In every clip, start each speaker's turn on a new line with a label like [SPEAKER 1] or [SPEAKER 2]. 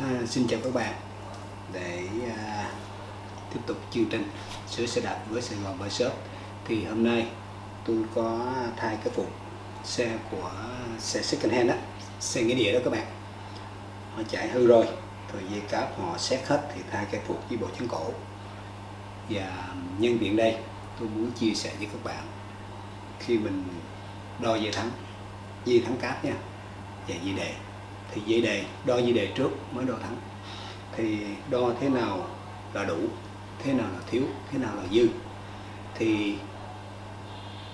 [SPEAKER 1] À, xin chào các bạn. Để à, tiếp tục chương trình sửa xe đạp với Sài Gòn Bike Shop. Thì hôm nay tôi có thay cái phụ xe của xe second hand đó xe nghĩa địa đó các bạn. Họ chạy hư rồi rồi dây cáp họ xét hết thì thay cái phụ với bộ chân cổ. Và nhân tiện đây tôi muốn chia sẻ với các bạn khi mình đo dây thắng dây thắng cáp nha và dây đề thì dây đề, đo dây đề trước mới đo thắng. Thì đo thế nào là đủ, thế nào là thiếu, thế nào là dư. Thì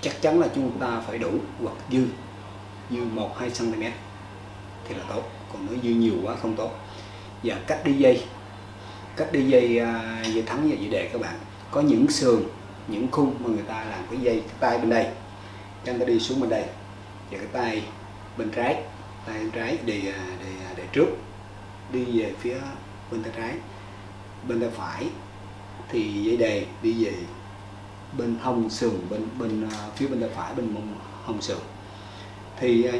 [SPEAKER 1] chắc chắn là chúng ta phải đủ hoặc dư dư 1 2 cm thì là tốt, còn nếu dư nhiều quá không tốt. Và cách đi dây, cách đi dây à, dây thắng và dây đề các bạn. Có những sườn, những khung mà người ta làm cái dây, cái tay bên đây. Chúng ta đi xuống bên đây. Và cái tay bên trái tay em trái, để để để trước, đi về phía bên tay trái. Bên tay phải thì dây đề đi về bên hông sườn, bên bên à, phía bên tay phải, bên mông hông sườn. Thì à,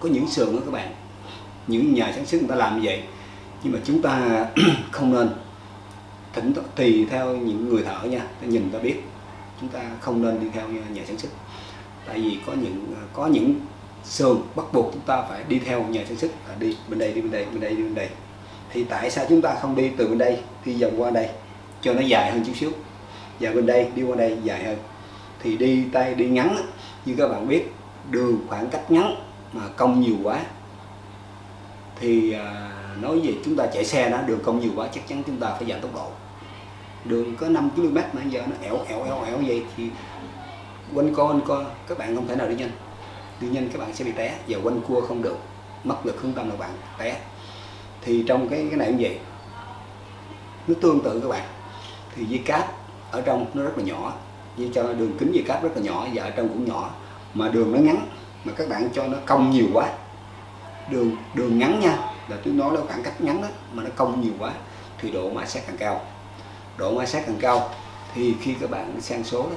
[SPEAKER 1] có những sườn đó các bạn, những nhà sản xuất người ta làm như vậy, nhưng mà chúng ta không nên. Thỉnh tùy theo những người thợ nha, ta nhìn ta biết, chúng ta không nên đi theo nhà sản xuất. Tại vì có những à, có những sườn bắt buộc chúng ta phải đi theo nhà sản xuất là đi bên đây đi bên đây bên đây đi bên đây. Thì tại sao chúng ta không đi từ bên đây đi vòng qua đây cho nó dài hơn chút xíu? Và bên đây đi qua đây dài hơn. Thì đi tay đi ngắn như các bạn biết đường khoảng cách ngắn mà công nhiều quá. Thì à, nói về chúng ta chạy xe đó đường công nhiều quá chắc chắn chúng ta phải giảm tốc độ. Đường có 5 km mà giờ nó ẻo ẻo ẻo ẻo vậy thì quanh co quanh co. Các bạn không thể nào đi nhanh đi nhanh các bạn sẽ bị té và quanh cua không được, mất lực hướng tâm là bạn té. Thì trong cái cái này cũng vậy. Nó tương tự các bạn. Thì dây cáp ở trong nó rất là nhỏ như cho đường kính dây cáp rất là nhỏ và ở trong cũng nhỏ. Mà đường nó ngắn, mà các bạn cho nó cong nhiều quá. Đường đường ngắn nha, là tôi nói là khoảng cách ngắn đó mà nó cong nhiều quá, thì độ ma sát càng cao. Độ ma sát càng cao, thì khi các bạn sang số đó,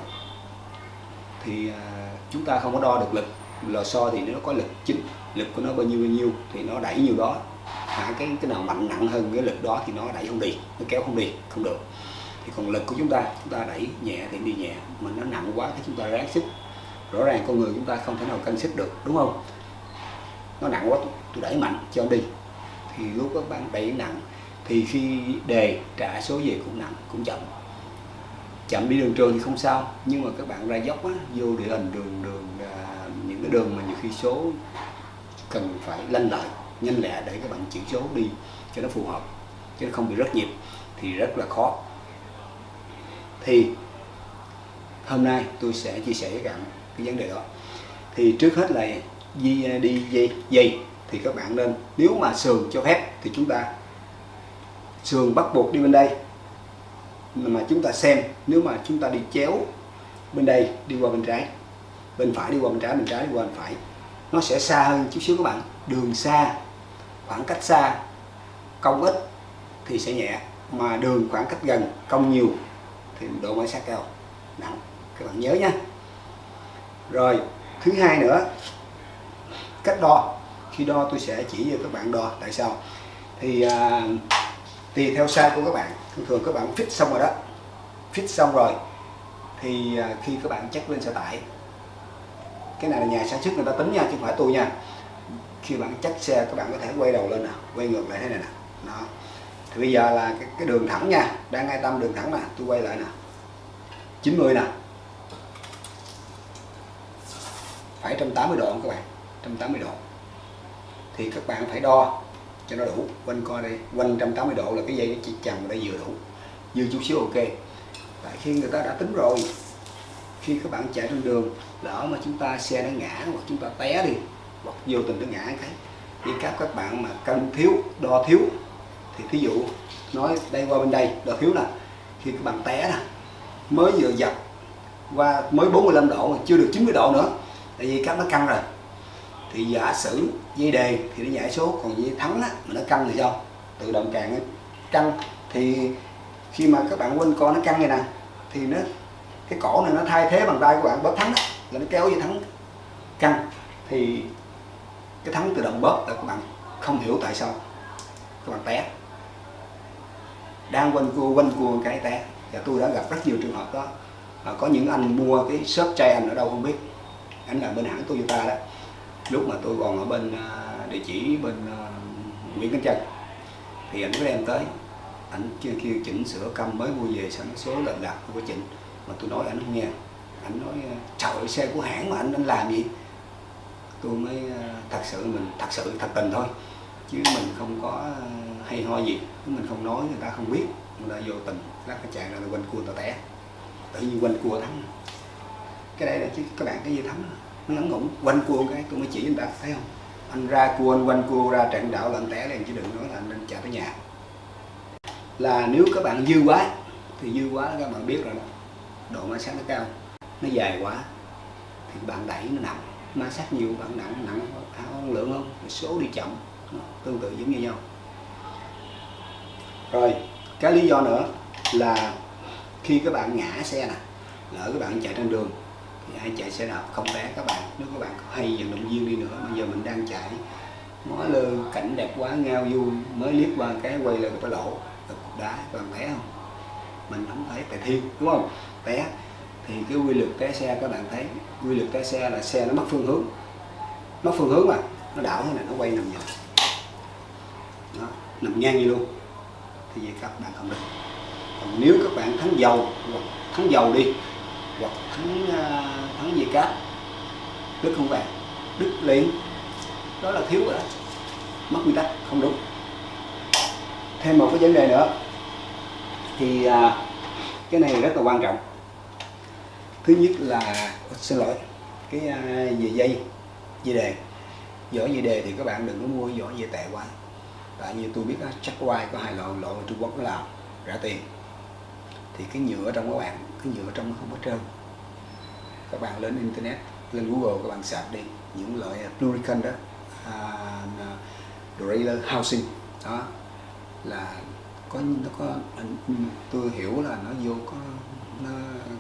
[SPEAKER 1] thì à, chúng ta không có đo được lực lò xo thì nó có lực chính lực của nó bao nhiêu bao nhiêu thì nó đẩy nhiều đó. À, cái cái nào mạnh nặng hơn cái lực đó thì nó đẩy không đi nó kéo không đi không được. Thì còn lực của chúng ta chúng ta đẩy nhẹ thì đi nhẹ mà nó nặng quá thì chúng ta ráng sức. Rõ ràng con người chúng ta không thể nào cân sức được đúng không? Nó nặng quá tôi đẩy mạnh cho đi. Thì lúc các bạn đẩy nặng thì khi đề trả số về cũng nặng cũng chậm. Chậm đi đường trường thì không sao nhưng mà các bạn ra dốc á, vô địa hình đường đường cái đường mà nhiều khi số cần phải lanh lợi, nhanh lẹ để các bạn chuyển số đi cho nó phù hợp, chứ không bị rất nhịp thì rất là khó. Thì hôm nay tôi sẽ chia sẻ với các bạn cái vấn đề đó. Thì trước hết là đi đi dây dây thì các bạn nên, nếu mà sườn cho phép thì chúng ta sườn bắt buộc đi bên đây. Mà chúng ta xem, nếu mà chúng ta đi chéo bên đây, đi qua bên trái bên phải đi qua bên trái bên trái đi qua bên phải. Nó sẽ xa hơn chút xíu các bạn. Đường xa khoảng cách xa công ít thì sẽ nhẹ mà đường khoảng cách gần công nhiều thì độ ma sát cao. Nặng các bạn nhớ nha. Rồi thứ hai nữa cách đo. Khi đo tôi sẽ chỉ cho các bạn đo tại sao. Thì à, tùy theo size của các bạn. Thường thường các bạn fit xong rồi đó. Fit xong rồi thì à, khi các bạn chắc lên xe tải cái này là nhà sản xuất người ta tính nha chứ không phải tôi nha. Khi bạn chắc xe các bạn có thể quay đầu lên nè quay ngược lại thế này nè. Đó. Thì bây giờ là cái, cái đường thẳng nha đang ngay tâm đường thẳng nè tôi quay lại nè. 90 nè. Phải 180 độ các bạn? 180 độ. Thì các bạn phải đo cho nó đủ quanh coi đây quanh 180 độ là cái dây nó chỉ chằng đây vừa đủ. Dư chút xíu ok. Tại khi người ta đã tính rồi khi các bạn chạy trên đường lỡ mà chúng ta xe nó ngã hoặc chúng ta té đi hoặc vô tình nó ngã cái thì các các bạn mà cân thiếu đo thiếu thì thí dụ nói đây qua bên đây đo thiếu nè khi các bạn té nè mới vừa dập qua mới 45 độ mà chưa được 90 độ nữa tại vì các nó căng rồi. Thì giả sử dây đề thì nó giải số còn dây thắng á, mà nó căng thì sao? Tự động càng căng. Thì khi mà các bạn quên con nó căng này nè thì nó cái cổ này nó thay thế bằng tay của bạn bóp thắng là nó kéo dây thắng căng. Thì cái thắng tự động bóp là các bạn không hiểu tại sao. Các bạn té. Đang quanh cua quanh cua cái té. Và tôi đã gặp rất nhiều trường hợp đó. À, có những anh mua cái shop chai anh ở đâu không biết. Anh là bên hãng Toyota đó. Lúc mà tôi còn ở bên à, địa chỉ bên uh, Nguyễn Cánh Trân. Thì anh có đem tới. Anh kia kêu chỉnh sửa câm mới mua về sẵn số lệch lạc không có chỉnh mà tôi nói anh không nghe. Anh nói ờ, trời ơi, xe của hãng mà anh anh làm gì? Tôi mới ờ, thật sự mình thật sự thật tình thôi. Chứ mình không có ờ, hay ho gì. Mình không nói người ta không biết. Người ta vô tình lát cái chạy ra là quanh cua tao té. Tự nhiên quanh cua thắng. Cái đây là chứ các bạn cái gì thắng? Nó ngắn ngủn. Quanh cua cái tôi mới chỉ người ta thấy không? Anh ra cua anh quanh cua ra trận đạo là anh té liền chứ đừng nói là anh nên chạy tới nhà. Là nếu các bạn dư quá thì dư quá các bạn biết rồi đó độ ma sát nó cao, nó dài quá, thì bạn đẩy nó nặng. Ma sát nhiều, bạn nặng nặng à, áo lượng không? Số đi chậm tương tự giống như nhau. Rồi, cái lý do nữa là khi các bạn ngã xe nè, lỡ các bạn chạy trên đường, thì ai chạy xe đạp không té các bạn. Nếu các bạn hay vận động viên đi nữa, bây giờ mình đang chạy nói lơ, cảnh đẹp quá, ngao du, mới liếc qua cái quay lại cái lỗ cục đá, các bạn té không? Mình không thấy, tại thiên, đúng không? Té thì cái quy luật té xe các bạn thấy quy luật té xe là xe nó mất phương hướng. Mất phương hướng mà nó đảo thế này nó quay nằm nhầm đó, nằm ngang như luôn. Thì vậy các bạn không được. Còn nếu các bạn thắng dầu hoặc thắng dầu đi hoặc thắng à, thắng gì cát đứt không vàng đứt liền. Đó là thiếu rồi đó. Mất nguyên tắc không đúng. Thêm một cái vấn đề nữa. Thì à, cái này rất là quan trọng thứ nhất là xin lỗi cái à, về dây dây đề. Vỏ dây đề thì các bạn đừng có mua vỏ dây tệ quá. Tại như tôi biết đó, chắc quay có hai loại loại Trung Quốc nó làm rẻ tiền. Thì cái nhựa trong các bạn cái nhựa trong nó không có trơn. Các bạn lên internet lên Google các bạn sạc đi những loại à, Plurican đó uh, Housing. Đó là có nó có tôi hiểu là nó vô có nó,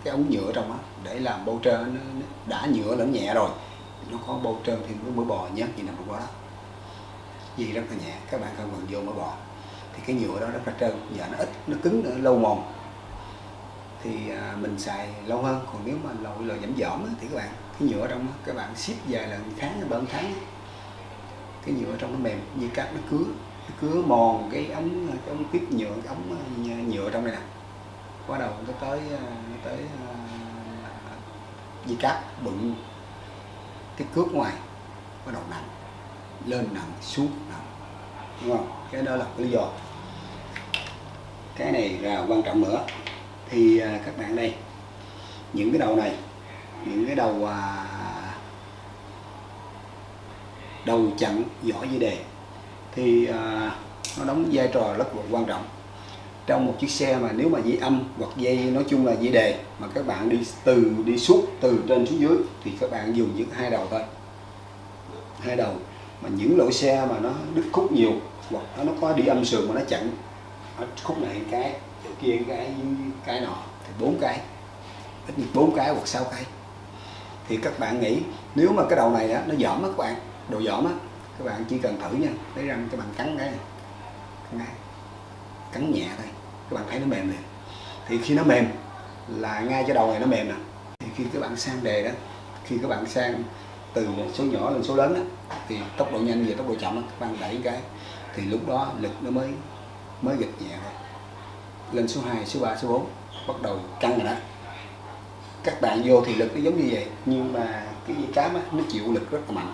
[SPEAKER 1] cái ống nhựa trong đó để làm bầu trơn nó, nó đã nhựa lẫn nhẹ rồi nó có bầu trơn thì nó mới bò nhát gì nằm trong đó. Gì rất là nhẹ các bạn không cần vô mỡ bò. Thì cái nhựa đó rất là trơn và nó ít nó cứng nữa, lâu mòn. Thì à, mình xài lâu hơn còn nếu mà lội là giảm dỏm thì các bạn cái nhựa trong đó, các bạn ship vài lần tháng ba tháng cái nhựa trong nó mềm như cát nó cứa nó cứa mòn cái ống cái ống tiếp nhựa cái ống à, nhựa trong này nè bắt đầu nó tới ờ, nó tới ờ, di cáp bựng cái cước ngoài bắt đầu nặng lên nặng xuống nặng. Đúng không? Cái đó là lý do. Cái này là quan trọng nữa. Thì ờ, các bạn đây những cái đầu này những cái đầu à, đầu chặn giỏ dây đề thì à, nó đóng vai trò rất là quan trọng trong một chiếc xe mà nếu mà dây âm hoặc dây nói chung là dây đề mà các bạn đi từ đi suốt từ trên xuống dưới thì các bạn dùng những hai đầu thôi. Hai đầu. Mà những lỗi xe mà nó đứt khúc nhiều hoặc nó có đi âm sườn mà nó chặn ở khúc này cái chỗ kia cái cái nọ thì bốn cái ít nhất bốn cái hoặc sáu cái. Thì các bạn nghĩ nếu mà cái đầu này đó, nó giỏm á các bạn đồ giỏm á các bạn chỉ cần thử nha lấy răng các bạn cắn cái này cắn nhẹ thôi các bạn thấy nó mềm liền thì khi nó mềm là ngay cái đầu này nó mềm nè. Thì khi các bạn sang đề đó khi các bạn sang từ số nhỏ lên số lớn đó, thì tốc độ nhanh về tốc độ chậm đó, các bạn đẩy cái thì lúc đó lực nó mới mới gịch nhẹ thôi. Lên số 2, số 3, số 4 bắt đầu căng rồi đó. Các bạn vô thì lực nó giống như vậy nhưng mà cái dây cám á, nó chịu lực rất là mạnh.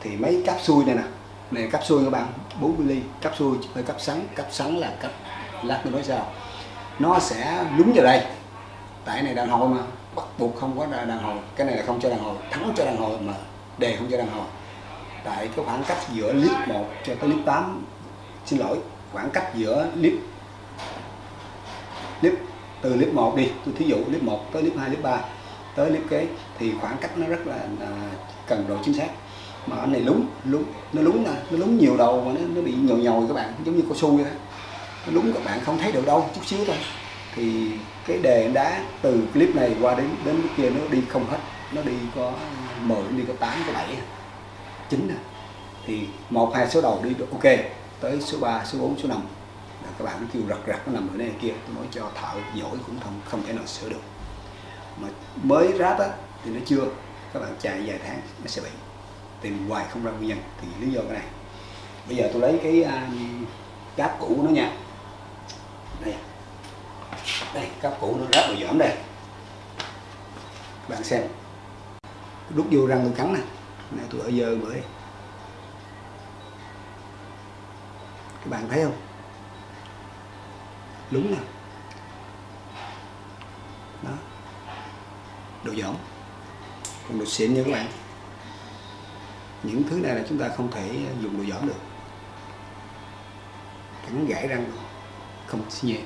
[SPEAKER 1] Thì mấy cáp xuôi này nè này cáp xuôi các bạn 4 mm cáp xuôi hơi cáp sắn cáp sắn là cáp lát nữa nói sao? Nó sẽ lúng vào đây. Tại này đàn hồi mà bắt buộc không có đàn hồi. Cái này là không cho đàn hồi thắng cho đàn hồi mà đề không cho đàn hồi. Tại cái khoảng cách giữa clip 1 cho tới clip 8 xin lỗi khoảng cách giữa clip clip từ clip 1 đi tôi thí dụ clip 1 tới clip 2 clip 3 tới clip kế thì khoảng cách nó rất là à, cần độ chính xác. Mà anh này lúng lúng nó lúng nè nó lúng nhiều đầu mà nó, nó bị nhồi nhồi các bạn giống như cao su vậy đó đúng các bạn không thấy được đâu chút xíu thôi. Thì cái đề đá từ clip này qua đến đến kia nó đi không hết nó đi có 10 đi có 8 có 7 9 à. thì một hai số đầu đi được ok tới số 3 số 4 số 5 là các bạn kêu rật rật nó nằm ở đây kia tôi nói cho thợ giỏi cũng không không thể nào sửa được. Mà mới ráp á thì nó chưa. Các bạn chạy vài tháng nó sẽ bị. Tìm hoài không ra nguyên nhân thì lý do cái này. Bây giờ tôi lấy cái à, um, cáp cũ của nó nha đây. Đây cáp cũ nó rất là giỏm đây. Các bạn xem. Đút vô răng tôi cắn nè. Này tôi ở dơ bữa các bạn thấy không? Lúng nè. Đó. Đồ giỏm, còn đồ xịn nha các bạn. Những thứ này là chúng ta không thể dùng đồ giỏm được. Cắn gãy răng không nhẹ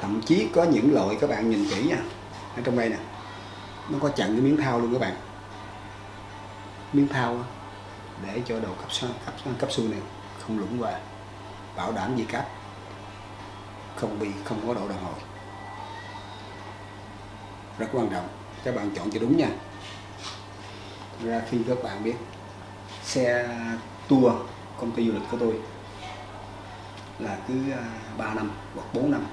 [SPEAKER 1] thậm chí có những loại các bạn nhìn kỹ nha. Ở trong đây nè. Nó có chặn cái miếng thao luôn các bạn. Miếng thao để cho đầu cấp cấp cấp xu này không lũng qua. Bảo đảm gì cáp? Không bị, không có độ đàn hồi rất quan trọng. Các bạn chọn cho đúng nha. Ra khi các bạn biết, xe tour, công ty du lịch của tôi là cứ à, 3 năm hoặc 4 năm.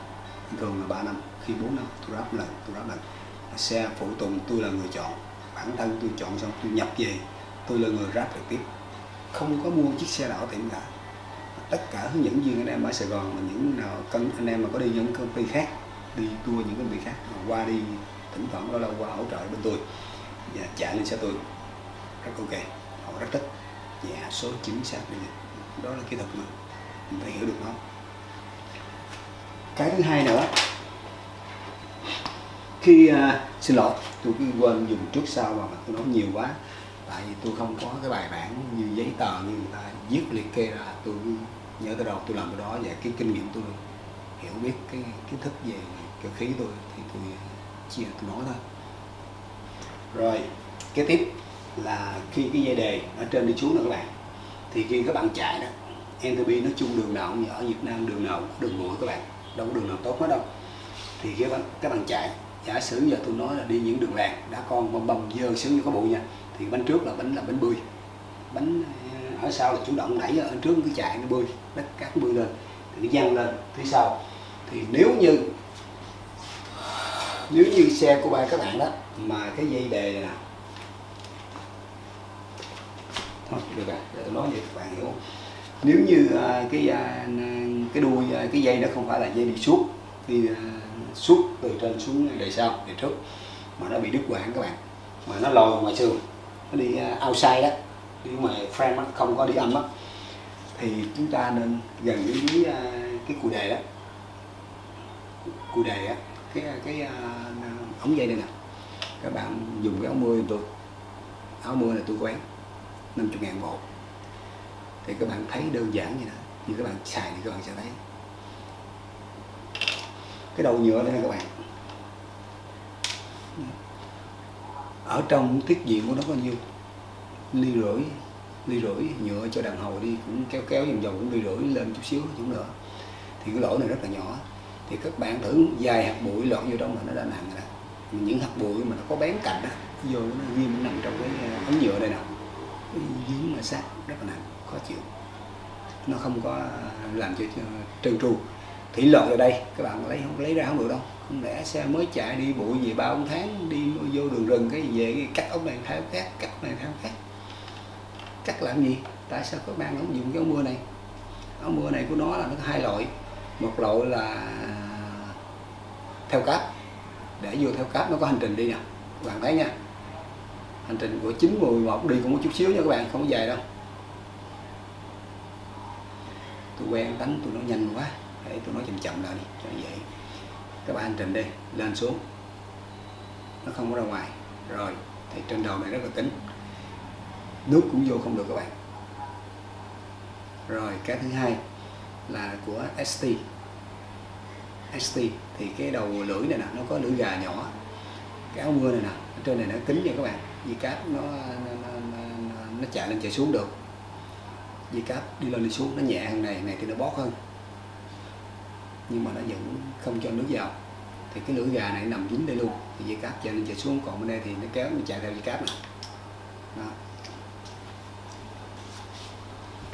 [SPEAKER 1] Thường là 3 năm. Khi 4 năm, tôi ráp lần tôi ráp lần xe phụ tùng, tôi là người chọn. Bản thân tôi chọn xong, tôi nhập về, tôi là người ráp trực tiếp. Không có mua chiếc xe nào tiệm cả tất cả hướng dẫn viên anh em ở Sài Gòn, mà những nào cần, anh em mà có đi những công ty khác, đi tour những công ty khác, mà qua đi thỉnh thoảng đó là qua hỗ trợ bên tôi, và trả lên xe tôi. Rất ok. Họ rất thích. Và số chính xác. Đó là kỹ thuật mà mình phải hiểu được nó cái thứ hai nữa khi uh, xin lỗi tôi cứ quên dùng trước sau mà tôi nói nhiều quá. Tại vì tôi không có cái bài bản như giấy tờ như người ta viết liệt kê ra tôi nhớ tới đâu tôi làm cái đó. Và cái kinh nghiệm tôi hiểu biết cái kiến thức về cơ khí tôi thì tôi chia tôi nói thôi. Rồi kế tiếp là khi cái dây đề ở trên đi xuống nữa các bạn thì khi các bạn chạy đó entropy nói chung đường nào cũng ở Việt Nam, đường nào cũng đường bụi các bạn. Đâu có đường nào tốt hết đâu. Thì các bạn các bạn chạy giả sử giờ tôi nói là đi những đường làng, đã con bông bông dơ sướng như có bụi nha, thì bánh trước là bánh là bánh bươi. Bánh ờ, ở sau là chủ động đẩy ở trước cứ chạy nó bươi, đất cát bươi lên, thì nó văng lên phía sau. Thì nếu như nếu như xe của ba các bạn đó, mà cái dây đề này nè. Thôi, được rồi, để tôi nói vậy các bạn hiểu. không nếu như à, cái à, cái đuôi à, cái dây nó không phải là dây đi suốt thì à, suốt từ trên xuống đời sau đời trước mà nó bị đứt quãng các bạn. Mà nó lòi ngoài xương nó đi uh, outside đó đi ngoài frame đó, không có đi âm đó thì chúng ta nên gần với, với cái cùi đề đó. Cùi đề á cái à, cái à, ống dây đây nè. Các bạn dùng cái áo mưa giùm tôi. Áo mưa là tôi quán 50 ngàn bộ thì các bạn thấy đơn giản như đó. Như các bạn xài thì các bạn sẽ thấy. Cái đầu nhựa đây nè các bạn. Ở trong tiết diện của nó có nhiêu? Ly rưỡi ly rưỡi, nhựa cho đàn hồi đi, cũng kéo kéo vòng vòng, cũng ly rưỡi lên chút xíu, chút nữa. Thì cái lỗ này rất là nhỏ. Thì các bạn thử dài hạt bụi lọt vô trong là nó đã nặng rồi đó. Những hạt bụi mà nó có bén cạnh đó, vô nó ghim nằm trong cái ờ, ống nhựa đây nè. Dính mà sát, rất là nặng khó chịu. Nó không có làm cho trơn tru. Thủy lọt ở đây, các bạn lấy không, lấy ra không được đâu. Không lẽ xe mới chạy đi bụi gì ba bốn tháng, đi vô đường rừng cái gì về cái cắt ống này tháo khác, cắt này tháo khác. Cắt làm gì? Tại sao các bạn không dùng cái ống mưa này? Ống mưa này của nó là nó có hai loại. Một loại là theo cáp. Để vô theo cáp nó có hành trình đi nè. Các bạn thấy nha. Hành trình của 9 11 đi cũng một chút xíu nha các bạn, không có dài đâu. Tôi quen đánh tôi nói nhanh quá. Để tôi nói chậm chậm lại đi cho dễ. Các bạn hành trình đi lên xuống. Nó không có ra ngoài. Rồi thì trên đầu này rất là kín. Nước cũng vô không được các bạn. Rồi cái thứ hai là của ST ST thì cái đầu lưỡi này nè nó có lưỡi gà nhỏ. Cái áo mưa này nè ở trên này nó kín nha các bạn. Vì cáp nó nó, nó, nó, nó chạy lên chạy xuống được dây cáp đi lên đi xuống, nó nhẹ hơn này này thì nó bót hơn. Nhưng mà nó vẫn không cho nước vào. Thì cái lưỡi gà này nằm dính đây luôn, thì dây cáp chạy lên chạy xuống, còn bên đây thì nó kéo mình chạy theo dây cáp này đó.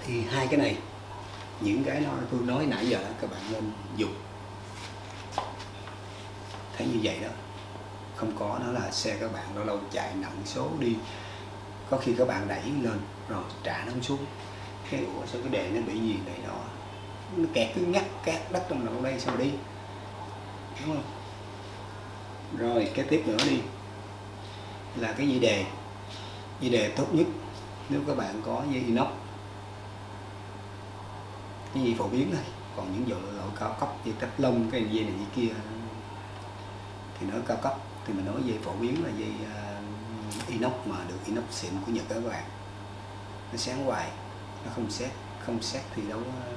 [SPEAKER 1] thì hai cái này, những cái nó tôi nói nãy giờ đó, các bạn nên dùng. Thấy như vậy đó, không có nó là xe các bạn lâu lâu chạy nặng số đi. Có khi các bạn đẩy lên, rồi trả nó xuống cái ủa sao cái đề nó bị gì này đó nó kẹt cứ ngắt cát đất trong đầu đây sao đi. Đúng không? Rồi cái tiếp nữa đi. Là cái dây đề dây đề tốt nhất nếu các bạn có dây inox. Cái gì phổ biến thôi còn những dòng loại cao cấp như tách lông cái dây này dây kia thì nó cao cấp. Thì mình nói dây phổ biến là dây uh, inox mà được inox xịn của Nhật đó các bạn. Nó sáng hoài nó không xét không xét thì đấu ờ,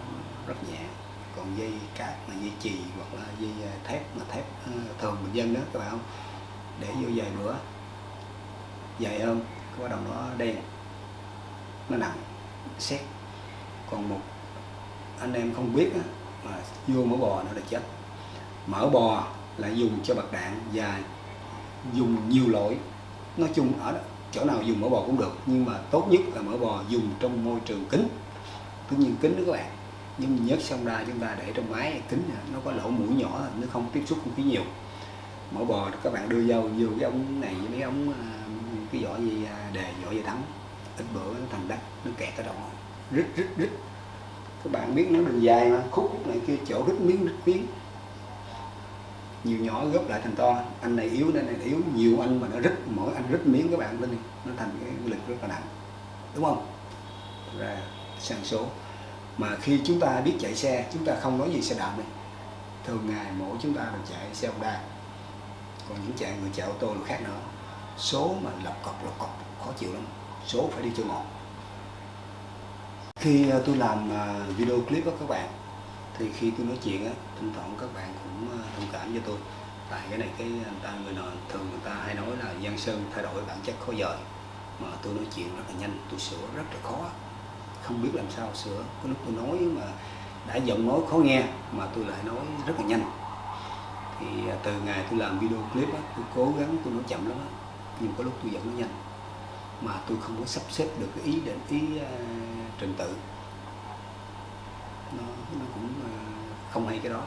[SPEAKER 1] rất nhẹ. Còn dây cát mà dây chì hoặc là dây ờ, thép mà thép ờ, thường bình dân đó các bạn không? Để vô vài bữa. Dài hơn cái bắt đầu nó đen nó nặng xét. Còn một anh em không biết mà vô mỡ bò nó là chết. Mỡ bò là dùng cho bạc đạn và dùng nhiều loại nói chung ở đó, chỗ nào dùng mỡ bò cũng được, nhưng mà tốt nhất là mỡ bò dùng trong môi trường kính. Tất nhiên kính đó các bạn, nhưng nhớt xong ra chúng ta để trong máy, kính nó có lỗ mũi nhỏ, nó không tiếp xúc không khí nhiều. Mỡ bò các bạn đưa vô vô cái ống này với mấy ống à, cái vỏ gì à, đề, vỏ gì thắng ít bữa nó thành đất, nó kẹt ở trong rít rít rít. Các bạn biết nó đường dài mà, khúc này kia chỗ rít miếng rít miếng nhiều nhỏ góp lại thành to. Anh này yếu nên này yếu nhiều anh mà nó rít, mỗi anh rít miếng các bạn lên nó thành cái lực rất là nặng. Đúng không? Ra sang số. Mà khi chúng ta biết chạy xe, chúng ta không nói gì xe đạp này thường ngày mỗi chúng ta đều chạy xe Honda. Còn những chạy, người chạy ô tô là khác nữa. Số mà lọc cọc lọc cọc, khó chịu lắm. Số phải đi cho ngọt. Khi à, tôi làm à, video clip đó các bạn thì khi tôi nói chuyện á thỉnh thoảng các bạn cũng ờ, thông cảm cho tôi. Tại cái này cái người ta người nào thường người ta hay nói là giang sơn thay đổi bản chất khó dời. Mà tôi nói chuyện rất là nhanh tôi sửa rất là khó. Không biết làm sao sửa. Có lúc tôi nói mà đã giọng nói khó nghe mà tôi lại nói rất là nhanh. Thì ờ, từ ngày tôi làm video clip á tôi cố gắng tôi nói chậm lắm á nhưng có lúc tôi vẫn nói nhanh. Mà tôi không có sắp xếp được cái ý định ý uh, trình tự nó, nó cũng à, không hay cái đó.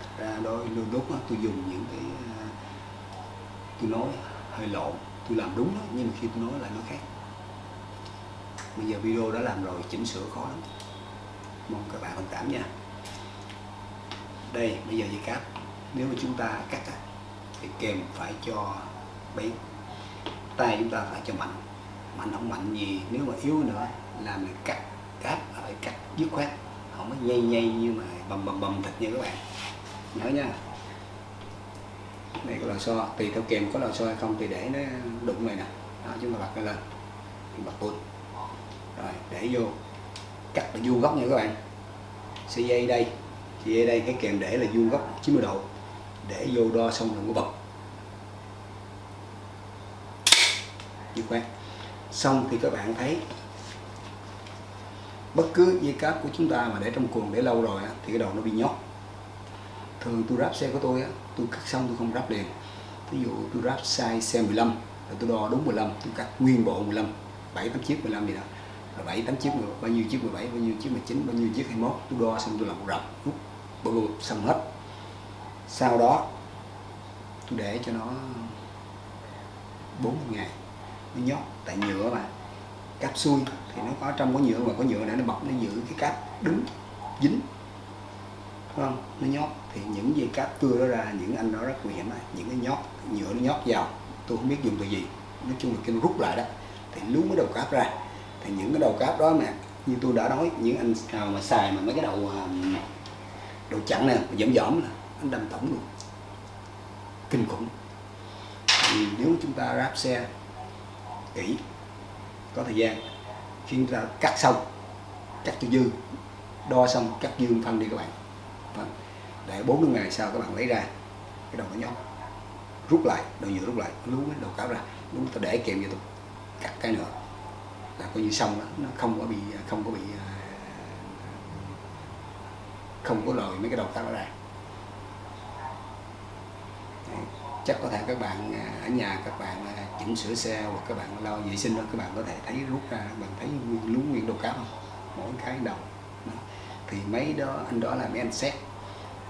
[SPEAKER 1] Thật ra đôi đôi lúc đó, tôi dùng những cái à, tôi nói hơi lộn tôi làm đúng đó, nhưng mà khi tôi nói lại nó khác. Bây giờ video đã làm rồi chỉnh sửa khó lắm. Mong các bạn thông cảm nha. Đây bây giờ dây cáp. Nếu mà chúng ta cắt thì kèm phải cho bén tay chúng ta phải cho mạnh. Mạnh không mạnh gì nếu mà yếu nữa là cắt cáp phải cắt dứt khoát. Không có nhây nhây như mà bầm bầm bầm thịt như các bạn. Nhớ nha. Đây có lò xo tùy theo kèm có lò xo hay không thì để nó đụng này nè. Đó, chúng ta bật nó lên. Bật bút rồi, để vô. Cắt là vuông góc nha các bạn. Sợi dây đây. Sợi dây đây, cái kèm để là vuông góc 90 độ. Để vô đo xong đừng có bật. Dứt khoát. Xong thì các bạn thấy bất cứ dây cáp của chúng ta mà để trong cuồng để lâu rồi á, thì cái đầu nó bị nhót. Thường tôi ráp xe của tôi á, tôi cắt xong tôi không ráp liền. Ví dụ tôi ráp size xe 15 rồi tôi đo đúng 15 tôi cắt nguyên bộ 15 7 8 chiếc 15 gì đó. Rồi 7 8 chiếc bao nhiêu chiếc 17 bao nhiêu chiếc 19 bao nhiêu chiếc 21 tôi đo xong tôi làm một rập rút bụp xong hết. Sau đó tôi để cho nó 40 ngày nó nhót tại nhựa mà. Cáp xuôi thì nó có trong có nhựa và có nhựa để nó bọc nó giữ cái cáp đứng dính. Đúng không? Nó nhót. Thì những dây cáp cưa đó ra, những anh đó rất nguy hiểm những cái nhót, nhựa nó nhót vào. Tôi không biết dùng từ gì. Nói chung là kinh rút lại đó. Thì lú cái đầu cáp ra. Thì những cái đầu cáp đó mà, như tôi đã nói, những anh nào mà xài mà mấy cái đầu à, đầu chặn nè dẫm dõm là anh đâm tổng luôn. Kinh khủng. Thì nếu chúng ta ráp xe kỹ, có thời gian khi ra ta cắt xong cắt cho dư, đo xong cắt dư phân đi các bạn. Vâng. để 40 ngày sau các bạn lấy ra, cái đầu nó nhóc, rút lại, đầu nhựa rút lại lú cái đầu cáo ra lú ta để kèm cho tôi cắt cái nữa. Là coi như xong đó, nó không có bị, không có bị ờ, không có lời mấy cái đầu cáo ra. Chắc có thể các bạn à, ở nhà các bạn à, chỉnh sửa xe hoặc các bạn lo vệ sinh đó, các bạn có thể thấy rút ra bạn thấy lú nguyên đồ cáp không? Mỗi cái đầu. Đó. thì mấy đó, anh đó là mấy anh xét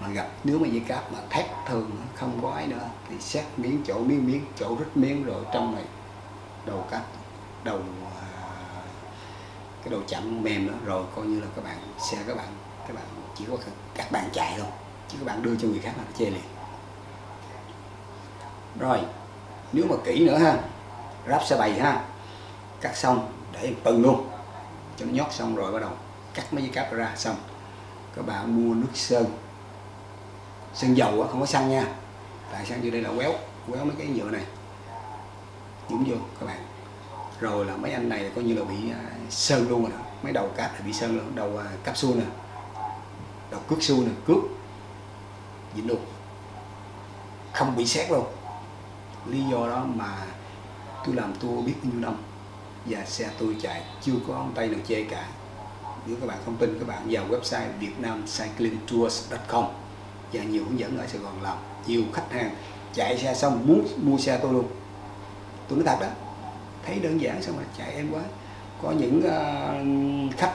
[SPEAKER 1] mà gặp, nếu mà dây cáp mà thét thường, không có ấy nữa, thì xét miếng chỗ, miếng miếng, chỗ rít miếng rồi trong này, đầu cáp, đầu à, cái đầu chậm mềm đó, rồi coi như là các bạn, xe các bạn các bạn chỉ có các bạn chạy thôi, chứ các bạn đưa cho người khác là chê liền rồi, nếu mà kỹ nữa ha, ráp xe bày ha, cắt xong để tầng luôn. Cho nó nhót xong rồi bắt đầu cắt mấy cái cáp ra xong. Các bạn mua nước sơn sơn dầu á, không có xăng nha. Tại sao? Như đây là quéo quéo mấy cái nhựa này. Nhúng vô, các bạn. Rồi là mấy anh này coi như là bị à, sơn luôn rồi đó mấy đầu cáp là bị sơn luôn, đầu à, cáp xu nè. Đầu cước xu nè, cước. Dính luôn. Không bị xét luôn lý do đó mà tôi làm tour biết bao nhiêu năm và xe tôi chạy chưa có ông tay nào chê cả. Nếu các bạn không tin các bạn vào website vietnamcyclingtours.com và nhiều hướng dẫn ở Sài Gòn làm. Nhiều khách hàng chạy xe xong muốn mua xe tôi luôn. Tôi nói thật đó thấy đơn giản xong rồi chạy em quá. Có những uh, khách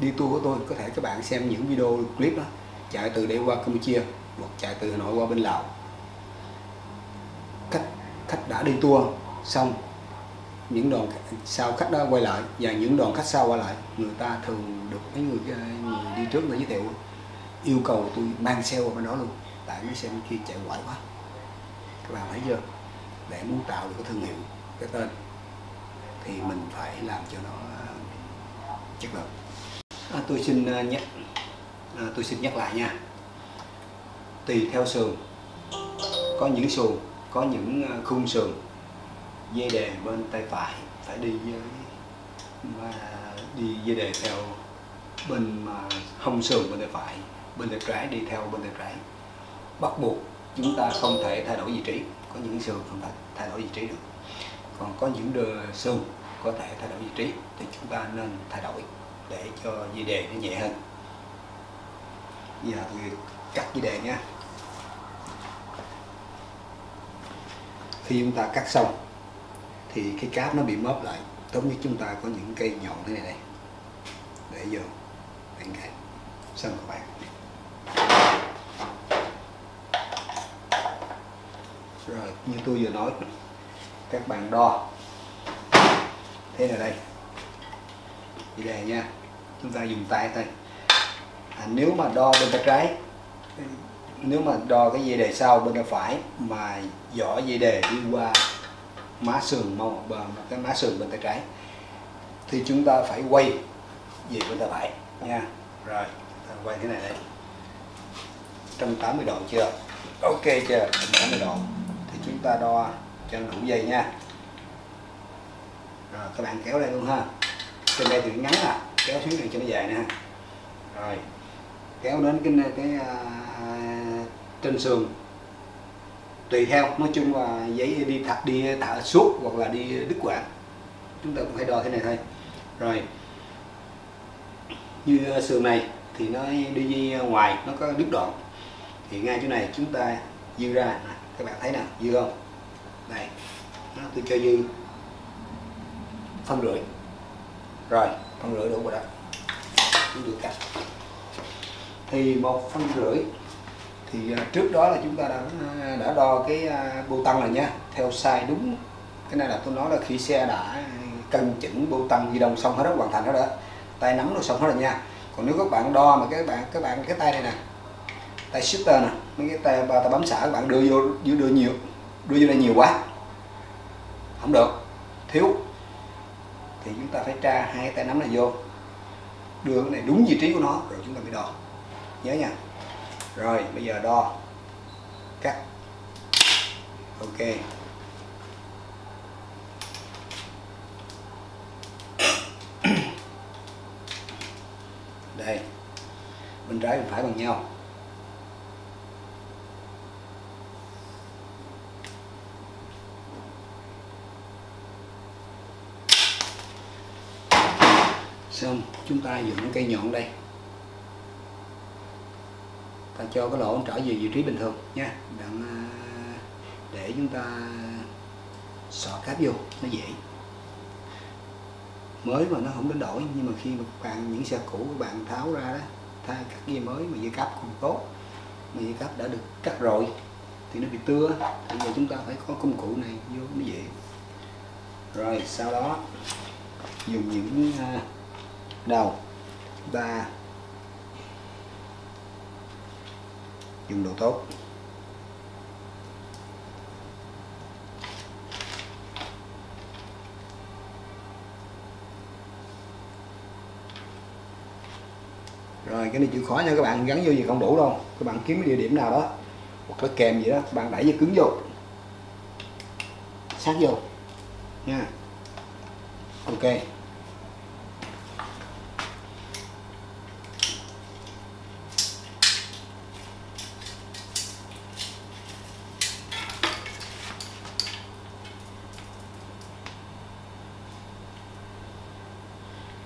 [SPEAKER 1] đi tour của tôi có thể các bạn xem những video clip đó chạy từ đây qua Campuchia hoặc chạy từ Hà Nội qua bên Lào khách đã đi tour xong những đoàn sau khách đó quay lại và những đoàn khách sau quay lại người ta thường được mấy người, ờ, người đi trước người giới thiệu yêu cầu tôi mang xe qua bên đó luôn. Tại mấy xe bên kia chạy quậy quá. Các bạn thấy chưa? Để muốn tạo được cái thương hiệu cái tên thì mình phải làm cho nó ờ, chất lượng. À, tôi xin ờ, nhắc à, tôi xin nhắc lại nha. Tùy theo sườn. Có những sườn có những ờ, khung sườn dây đề bên tay phải phải đi với mà đi dây đề theo bên mà hông sườn bên tay phải, bên tay trái đi theo bên tay trái. Bắt buộc chúng ta không thể thay đổi vị trí, có những sườn không thể thay đổi vị trí được. Còn có những đường sườn có thể thay đổi vị trí, thì chúng ta nên thay đổi để cho dây đề nó nhẹ hơn. Giờ tôi cắt dây đề nhé khi chúng ta cắt xong thì cái cáp nó bị móp lại. Tốt nhất chúng ta có những cây nhọn thế này đây. Để vô đánh cái xong các bạn. Rồi như tôi vừa nói các bạn đo. Thế là đây. Vậy đây nha. Chúng ta dùng tay thôi. À, nếu mà đo bên tay trái nếu mà đo cái dây đề sau bên tay phải mà dỏ dây đề đi qua má sườn mông cái má sườn bên tay trái thì chúng ta phải quay về bên tay phải nha. Rồi quay thế này đây. 180 độ chưa? Ok chưa? 180 độ. Thì chúng ta đo cho đủ dây nha. Rồi các bạn kéo đây luôn ha. Trên đây thì ngắn à. Kéo xuống này cho nó dài nè rồi kéo đến cái cái uh, À, trên sườn. Tùy theo, nói chung là giấy đi thật đi thả suốt hoặc là đi đứt quãng. Chúng ta cũng phải đo thế này thôi. Rồi, như sườn này thì nó đi ngoài, nó có đứt đoạn. Thì ngay chỗ này chúng ta dư ra. Các bạn thấy nè, dư không? Đây tôi cho dư phân rưỡi. Rồi, phân rưỡi đủ rồi đó. Chúng được cắt. Thì một phân rưỡi thì à, trước đó là chúng ta đã à, đã đo cái à, bô tăng rồi nha theo sai đúng. Cái này là tôi nói là khi xe đã cân chỉnh bô tăng di động xong hết đó hoàn thành hết đó tay nắm nó xong hết rồi nha. Còn nếu các bạn đo mà các bạn các bạn cái tay này nè tay shifter nè mấy cái tay ba tay bấm xả các bạn đưa vô đưa, đưa nhiều đưa vô đây nhiều quá không được thiếu. Thì chúng ta phải tra hai cái tay nắm này vô đưa cái này đúng vị trí của nó rồi chúng ta mới đo. Nhớ nha rồi, bây giờ đo. Cắt. Ok. Đây. Bên trái, bên phải bằng nhau. Xong, chúng ta dùng cái cây nhọn đây cho cái lỗ trở về vị trí bình thường nha. Đặng à, để chúng ta sọ cáp vô, nó dễ. Mới mà nó không đến đổi, nhưng mà khi mà các bạn, những xe cũ các bạn tháo ra đó, thay các dây mới mà dây cáp không tốt, mà dây cáp đã được cắt rồi, thì nó bị tưa. Bây giờ chúng ta phải có công cụ này vô, nó dễ. Rồi, sau đó, dùng những à, đầu chúng ta dùng đồ tốt. Rồi, cái này chịu khó nha, các bạn gắn vô gì không đủ đâu. Các bạn kiếm cái địa điểm nào đó, hoặc là kèm gì đó, các bạn đẩy dây cứng vô. Sát vô. Nha. Ok.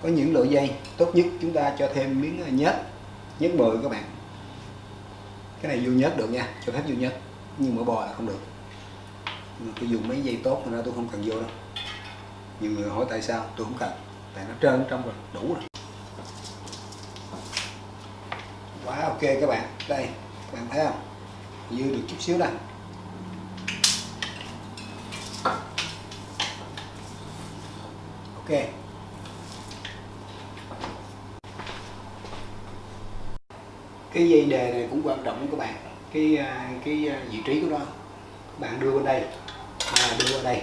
[SPEAKER 1] Có những loại dây tốt nhất chúng ta cho thêm miếng à, nhớt nhớt bự các bạn. Cái này vô nhớt được nha, cho phép vô nhớt, nhưng mỡ bò là không được. Tôi dùng mấy dây tốt ra tôi không cần vô đâu. Nhiều người hỏi tại sao, tôi không cần, tại nó trơn trong rồi, đủ rồi. Quá ok các bạn. Đây, các bạn thấy không? Dư được chút xíu nè. Ok. Cái dây đề này cũng quan trọng các bạn. Cái à, cái à, vị trí của nó. Các bạn đưa bên đây. À, đưa qua đây.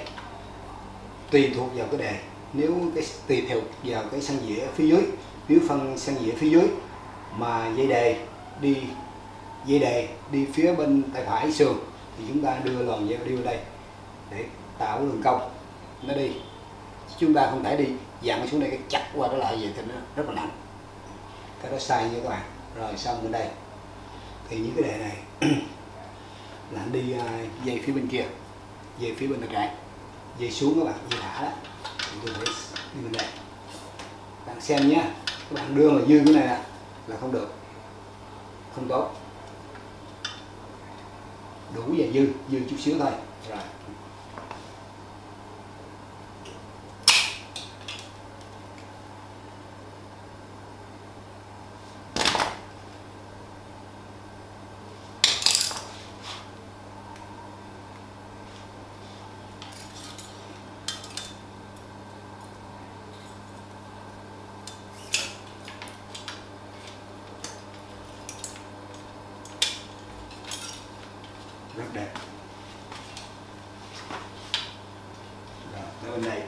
[SPEAKER 1] Tùy thuộc vào cái đề. Nếu cái tùy theo vào cái xăng dĩa phía dưới nếu phân xăng dĩa phía dưới mà dây đề đi dây đề đi phía bên tay phải sườn thì chúng ta đưa lòn dây đi vào đây để tạo đường cong. Nó đi. Chúng ta không thể đi dặn xuống đây cái chặt qua cái lại vậy thì nó rất là nặng. Cái đó sai nha các bạn rồi, xong bên đây. Thì những cái đề này, là anh đi à, dây phía bên kia dây phía bên tay trái dây xuống các bạn dây thả đó. Thì tôi phải đi bên đây. Bạn xem nhé các bạn đưa mà dư cái này là không được, không tốt. Đủ và dư dư chút xíu thôi. Rồi rất đẹp rồi tới bên này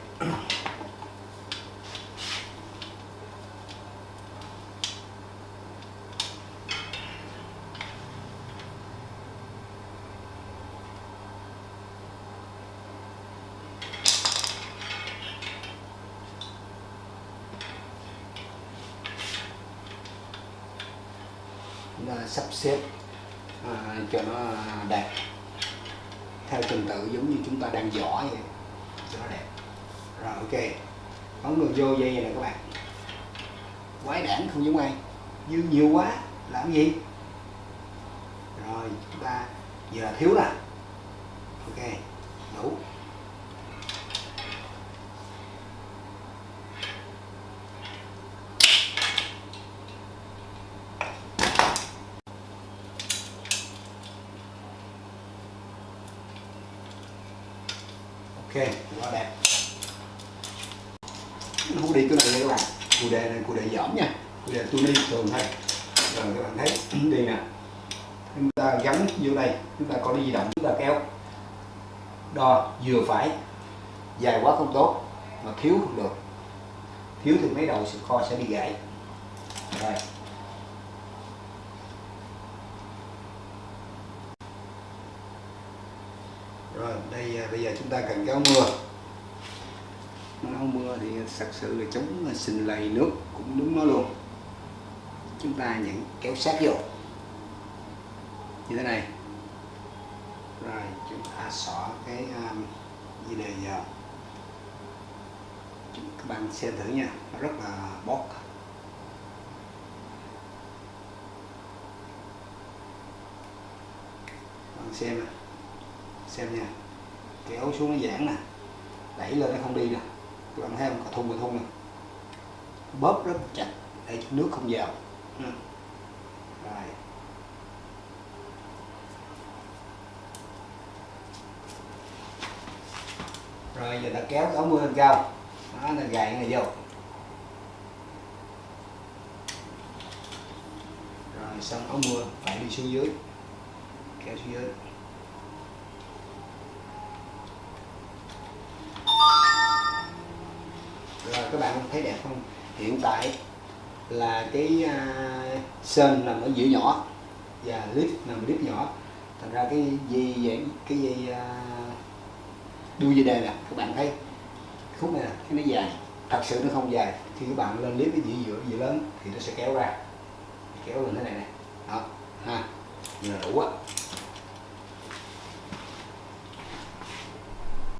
[SPEAKER 1] Chúng ta sắp xếp à, cho nó đẹp. Theo trình tự giống như chúng ta đang giỏ vậy cho nó đẹp. Rồi ok. Ấn đường vô dây này nè các bạn. Quái đản không giống ai. Dư nhiều quá làm gì? Rồi chúng ta giờ là thiếu là ok đủ ok quá đẹp nó đây các bạn cụ đề này cụ đề giảm nha cụ đề tuni thường thôi. Rồi các bạn thấy, đi nè. Chúng ta gắn vô đây, chúng ta có đi di động, chúng ta kéo. Đo, vừa phải. Dài quá không tốt, mà thiếu không được. Thiếu thì mấy đầu sự kho sẽ bị gãy. Rồi. Rồi, đây à, bây giờ chúng ta cần kéo mưa nó không mưa thì thật sự là chống sình lầy nước cũng đúng nó luôn. Chúng ta nhận kéo sát vô. Như thế này. Rồi chúng ta xỏ cái um, dây đề vào. Các bạn xem thử nha nó rất là bót bạn xem xem nha. Kéo xuống nó giãn nè. Đẩy lên nó không đi nè bạn thấy không cà thun cà thun nè bóp rất chặt để cho nước không vào. Ừ. rồi. Rồi giờ ta kéo cái áo mưa lên cao. Đó là gài này vô. Rồi xong áo mưa phải đi xuống dưới. Kéo xuống dưới rồi các bạn thấy đẹp không? Hiện tại là cái uh, sơn nằm ở giữa nhỏ và lít nằm ở nhỏ. Thành ra cái dây vậy cái dây uh, đuôi dây đề nè các bạn thấy. Khúc này nè cái nó dài. Thật sự nó không dài. Khi các bạn lên clip cái dĩa giữa dĩa lớn thì nó sẽ kéo ra. Kéo lên thế này nè. Đó ha. Là đủ á